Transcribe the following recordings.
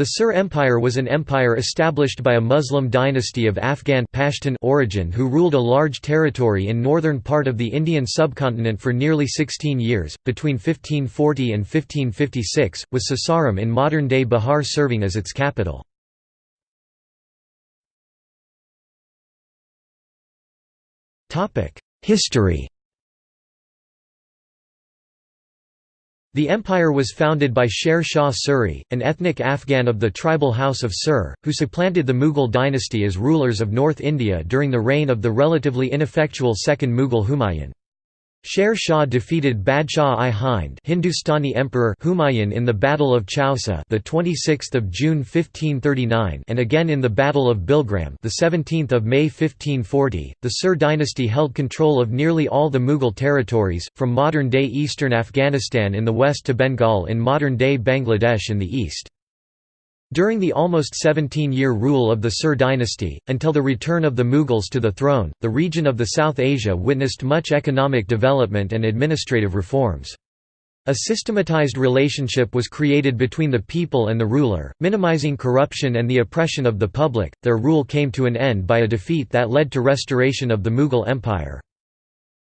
The Sur Empire was an empire established by a Muslim dynasty of Afghan Pashtun origin who ruled a large territory in northern part of the Indian subcontinent for nearly 16 years, between 1540 and 1556, with Sasaram in modern-day Bihar serving as its capital. History The empire was founded by Sher Shah Suri, an ethnic Afghan of the tribal house of Sur, who supplanted the Mughal dynasty as rulers of North India during the reign of the relatively ineffectual second Mughal Humayun. Sher Shah defeated Badshah i Hind Hindustani Emperor Humayun in the Battle of Chausa the 26th of June 1539 and again in the Battle of Bilgram the 17th of May 1540. The Sur dynasty held control of nearly all the Mughal territories from modern-day eastern Afghanistan in the west to Bengal in modern-day Bangladesh in the east. During the almost 17-year rule of the Sur dynasty, until the return of the Mughals to the throne, the region of the South Asia witnessed much economic development and administrative reforms. A systematized relationship was created between the people and the ruler, minimizing corruption and the oppression of the public. Their rule came to an end by a defeat that led to restoration of the Mughal Empire.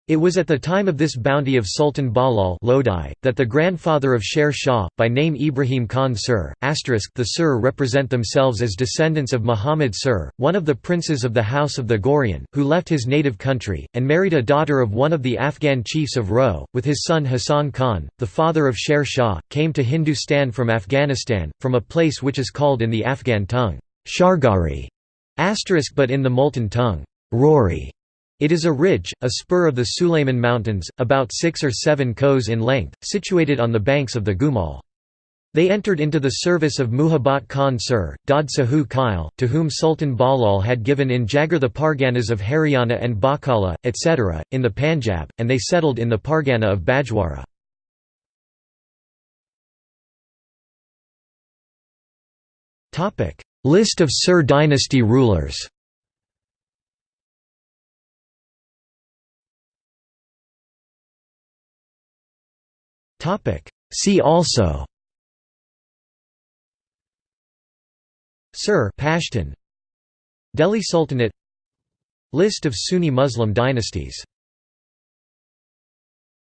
It was at the time of this bounty of Sultan Bahlul Lodi, that the grandfather of Sher Shah, by name Ibrahim Khan Sur, the Sur represent themselves as descendants of Muhammad Sur, one of the princes of the House of the Ghorian, who left his native country, and married a daughter of one of the Afghan chiefs of Roh, with his son Hassan Khan, the father of Sher Shah, came to Hindustan from Afghanistan, from a place which is called in the Afghan tongue, Shargari, but in the Multan tongue, Rory. It is a ridge, a spur of the Sulayman Mountains, about 6 or 7 kos in length, situated on the banks of the Gumal. They entered into the service of Muhabbat Khan Sur, Daud Sahu Khail, to whom Sultan Bahlul had given in Jagir the Parganas of Haryana and Bakala, etc., in the Panjab, and they settled in the Pargana of Bajwara. List of Sur dynasty rulers See also. Sur Pashtun Delhi Sultanate. List of Sunni Muslim dynasties